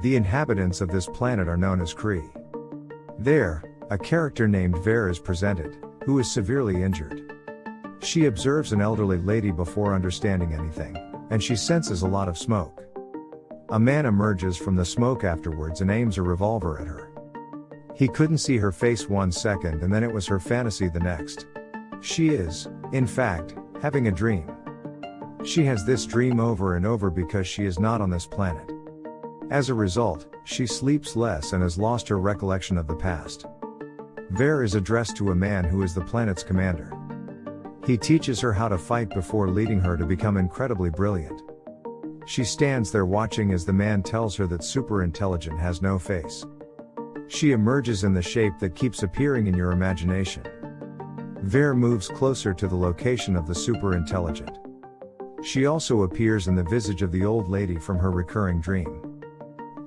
The inhabitants of this planet are known as Kree. There, a character named Ver is presented, who is severely injured. She observes an elderly lady before understanding anything, and she senses a lot of smoke. A man emerges from the smoke afterwards and aims a revolver at her. He couldn't see her face one second and then it was her fantasy the next. She is, in fact, having a dream. She has this dream over and over because she is not on this planet. As a result, she sleeps less and has lost her recollection of the past. Ver is addressed to a man who is the planet's commander. He teaches her how to fight before leading her to become incredibly brilliant. She stands there watching as the man tells her that super intelligent has no face. She emerges in the shape that keeps appearing in your imagination. Ver moves closer to the location of the super intelligent. She also appears in the visage of the old lady from her recurring dream.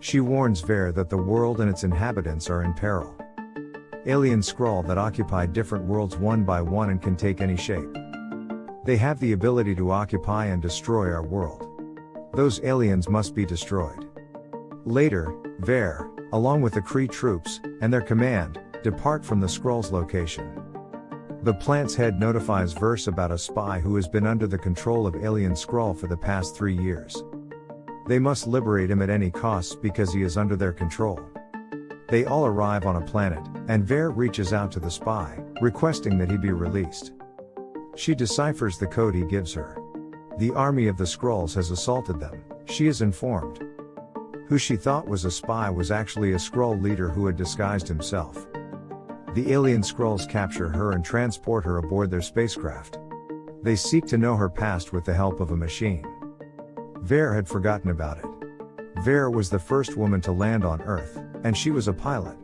She warns Ver that the world and its inhabitants are in peril. Alien Skrull that occupy different worlds one by one and can take any shape. They have the ability to occupy and destroy our world. Those aliens must be destroyed. Later, Ver, along with the Kree troops, and their command, depart from the Skrull's location. The plant's head notifies Vers about a spy who has been under the control of Alien Skrull for the past three years. They must liberate him at any cost because he is under their control. They all arrive on a planet, and Ver reaches out to the spy, requesting that he be released. She deciphers the code he gives her. The army of the Skrulls has assaulted them, she is informed. Who she thought was a spy was actually a Skrull leader who had disguised himself. The alien Skrulls capture her and transport her aboard their spacecraft. They seek to know her past with the help of a machine. Ver had forgotten about it. Ver was the first woman to land on Earth, and she was a pilot.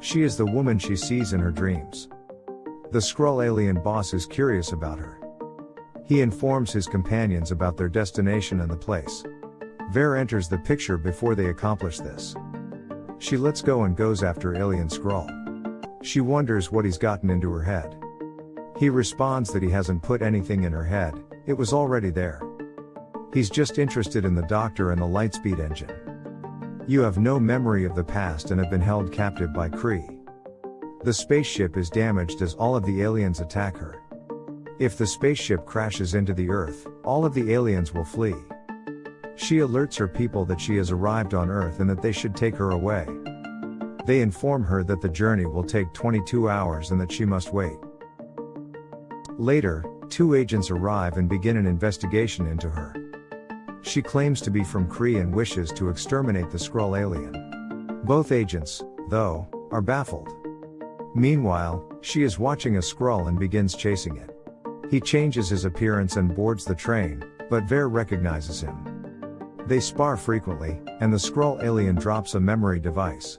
She is the woman she sees in her dreams. The Skrull alien boss is curious about her. He informs his companions about their destination and the place. Ver enters the picture before they accomplish this. She lets go and goes after Alien Skrull. She wonders what he's gotten into her head. He responds that he hasn't put anything in her head, it was already there. He's just interested in the doctor and the lightspeed engine. You have no memory of the past and have been held captive by Kree. The spaceship is damaged as all of the aliens attack her. If the spaceship crashes into the Earth, all of the aliens will flee. She alerts her people that she has arrived on Earth and that they should take her away. They inform her that the journey will take 22 hours and that she must wait. Later, two agents arrive and begin an investigation into her. She claims to be from Kree and wishes to exterminate the Skrull alien. Both agents, though, are baffled. Meanwhile, she is watching a Skrull and begins chasing it. He changes his appearance and boards the train, but Ver recognizes him. They spar frequently, and the Skrull alien drops a memory device.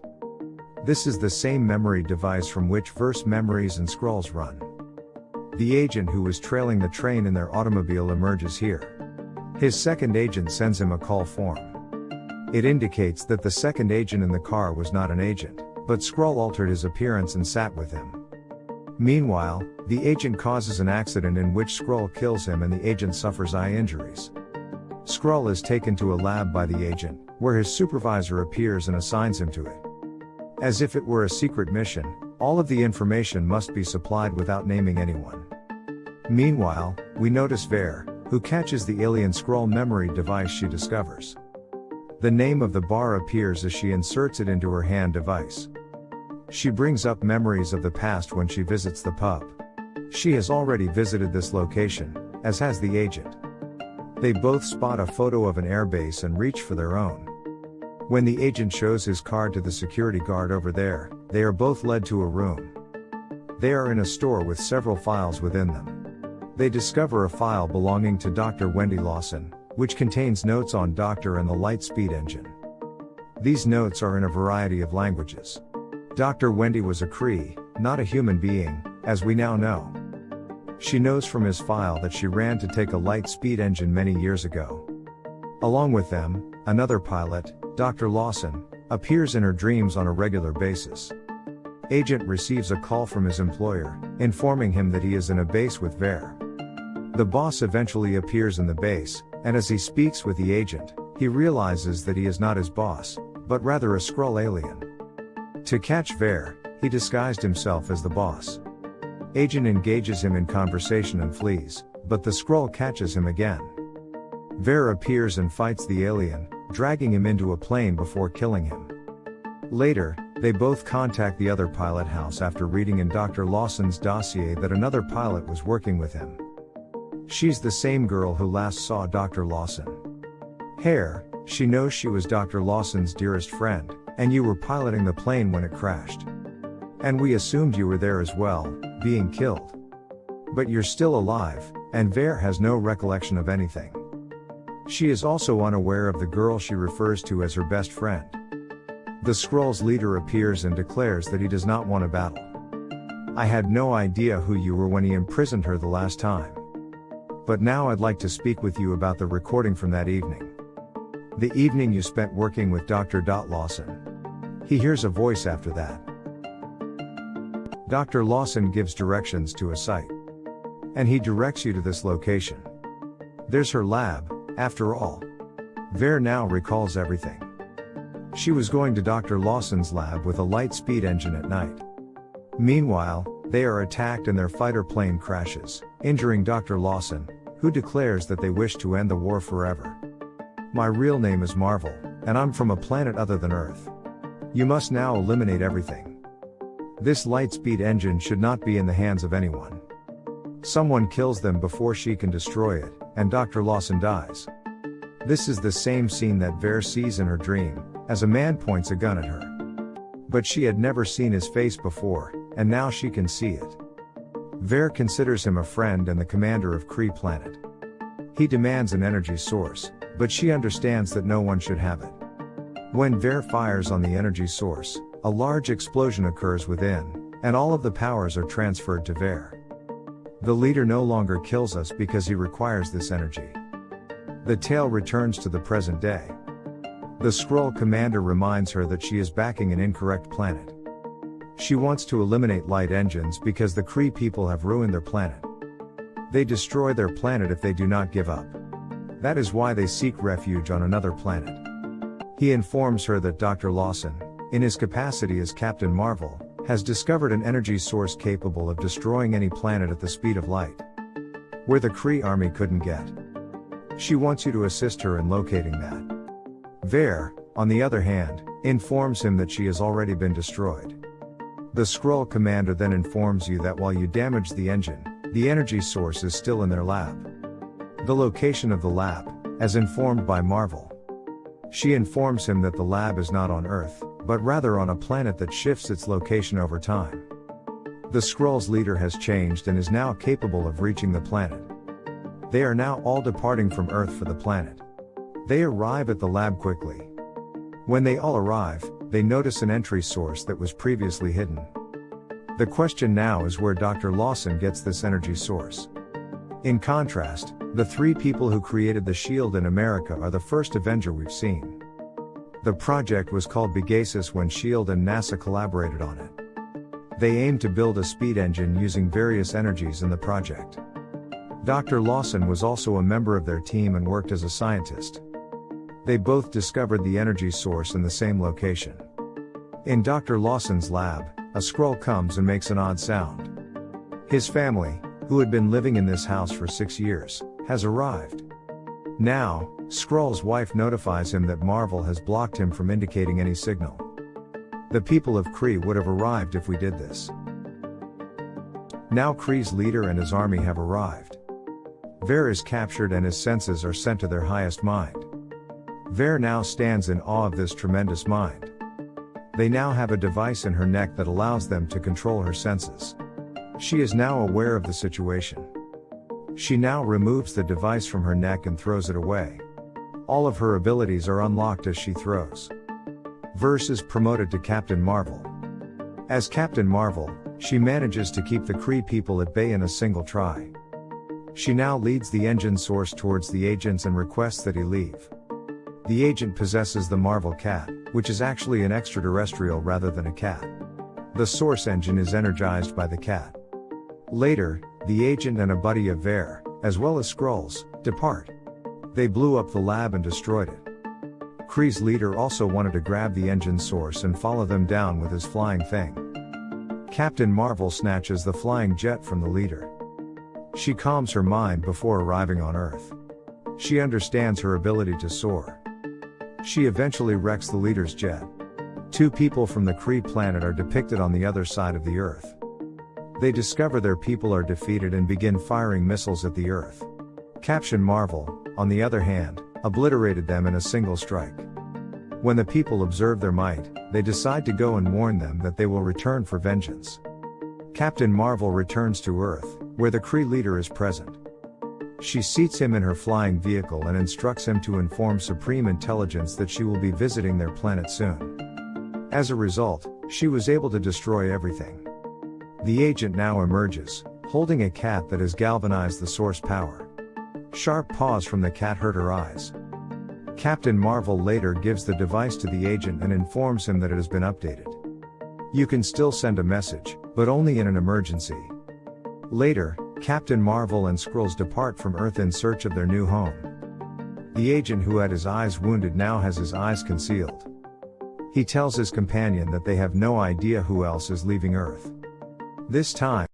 This is the same memory device from which Vers memories and Skrulls run. The agent who was trailing the train in their automobile emerges here. His second agent sends him a call form. It indicates that the second agent in the car was not an agent, but Skrull altered his appearance and sat with him. Meanwhile, the agent causes an accident in which Skrull kills him and the agent suffers eye injuries. Skrull is taken to a lab by the agent, where his supervisor appears and assigns him to it. As if it were a secret mission, all of the information must be supplied without naming anyone. Meanwhile, we notice Ver, who catches the alien Skrull memory device she discovers. The name of the bar appears as she inserts it into her hand device. She brings up memories of the past when she visits the pub. She has already visited this location, as has the agent. They both spot a photo of an airbase and reach for their own. When the agent shows his card to the security guard over there, they are both led to a room. They are in a store with several files within them. They discover a file belonging to Dr. Wendy Lawson, which contains notes on Doctor and the Lightspeed engine. These notes are in a variety of languages. Dr. Wendy was a Kree, not a human being, as we now know. She knows from his file that she ran to take a Lightspeed engine many years ago. Along with them, another pilot, Dr. Lawson, appears in her dreams on a regular basis. Agent receives a call from his employer, informing him that he is in a base with Ver. The boss eventually appears in the base, and as he speaks with the agent, he realizes that he is not his boss, but rather a Skrull alien. To catch Ver, he disguised himself as the boss. Agent engages him in conversation and flees, but the Skrull catches him again. Ver appears and fights the alien, dragging him into a plane before killing him. Later, they both contact the other pilot house after reading in Dr. Lawson's dossier that another pilot was working with him. She's the same girl who last saw Dr. Lawson. Hair, she knows she was Dr. Lawson's dearest friend, and you were piloting the plane when it crashed. And we assumed you were there as well, being killed. But you're still alive, and Ver has no recollection of anything. She is also unaware of the girl she refers to as her best friend. The Skrull's leader appears and declares that he does not want a battle. I had no idea who you were when he imprisoned her the last time. But now I'd like to speak with you about the recording from that evening. The evening you spent working with Dr. Dot Lawson. He hears a voice after that. Dr. Lawson gives directions to a site. And he directs you to this location. There's her lab, after all. Ver now recalls everything. She was going to Dr. Lawson's lab with a light speed engine at night. Meanwhile, they are attacked and their fighter plane crashes, injuring Dr. Lawson, who declares that they wish to end the war forever. My real name is Marvel, and I'm from a planet other than Earth. You must now eliminate everything. This light-speed engine should not be in the hands of anyone. Someone kills them before she can destroy it, and Dr. Lawson dies. This is the same scene that Ver sees in her dream, as a man points a gun at her. But she had never seen his face before, and now she can see it. Ver considers him a friend and the commander of Kree planet. He demands an energy source, but she understands that no one should have it. When Ver fires on the energy source, a large explosion occurs within, and all of the powers are transferred to Ver. The leader no longer kills us because he requires this energy. The tale returns to the present day. The Skrull commander reminds her that she is backing an incorrect planet. She wants to eliminate light engines because the Kree people have ruined their planet. They destroy their planet if they do not give up. That is why they seek refuge on another planet. He informs her that Dr. Lawson, in his capacity as Captain Marvel, has discovered an energy source capable of destroying any planet at the speed of light. Where the Kree army couldn't get. She wants you to assist her in locating that. Ver, on the other hand, informs him that she has already been destroyed. The Skrull commander then informs you that while you damage the engine, the energy source is still in their lab. The location of the lab, as informed by Marvel. She informs him that the lab is not on Earth, but rather on a planet that shifts its location over time. The Skrull's leader has changed and is now capable of reaching the planet. They are now all departing from Earth for the planet. They arrive at the lab quickly. When they all arrive, they notice an entry source that was previously hidden. The question now is where Dr. Lawson gets this energy source. In contrast, the three people who created the shield in America are the first Avenger we've seen. The project was called Pegasus when SHIELD and NASA collaborated on it. They aimed to build a speed engine using various energies in the project. Dr. Lawson was also a member of their team and worked as a scientist. They both discovered the energy source in the same location. In Dr. Lawson's lab, a Skrull comes and makes an odd sound. His family, who had been living in this house for six years, has arrived. Now, Skrull's wife notifies him that Marvel has blocked him from indicating any signal. The people of Kree would have arrived if we did this. Now Kree's leader and his army have arrived. Ver is captured and his senses are sent to their highest mind. Ver now stands in awe of this tremendous mind. They now have a device in her neck that allows them to control her senses. She is now aware of the situation. She now removes the device from her neck and throws it away. All of her abilities are unlocked as she throws. Vers is promoted to Captain Marvel. As Captain Marvel, she manages to keep the Kree people at bay in a single try. She now leads the engine source towards the agents and requests that he leave. The agent possesses the Marvel Cat, which is actually an extraterrestrial rather than a cat. The source engine is energized by the cat. Later, the agent and a buddy of Ver, as well as Skrulls, depart. They blew up the lab and destroyed it. Kree's leader also wanted to grab the engine source and follow them down with his flying thing. Captain Marvel snatches the flying jet from the leader. She calms her mind before arriving on Earth. She understands her ability to soar. She eventually wrecks the leader's jet. Two people from the Kree planet are depicted on the other side of the Earth. They discover their people are defeated and begin firing missiles at the Earth. Captain Marvel, on the other hand, obliterated them in a single strike. When the people observe their might, they decide to go and warn them that they will return for vengeance. Captain Marvel returns to Earth, where the Kree leader is present. She seats him in her flying vehicle and instructs him to inform Supreme Intelligence that she will be visiting their planet soon. As a result, she was able to destroy everything. The agent now emerges, holding a cat that has galvanized the source power. Sharp paws from the cat hurt her eyes. Captain Marvel later gives the device to the agent and informs him that it has been updated. You can still send a message, but only in an emergency. Later, Captain Marvel and Skrulls depart from Earth in search of their new home. The agent who had his eyes wounded now has his eyes concealed. He tells his companion that they have no idea who else is leaving Earth. This time,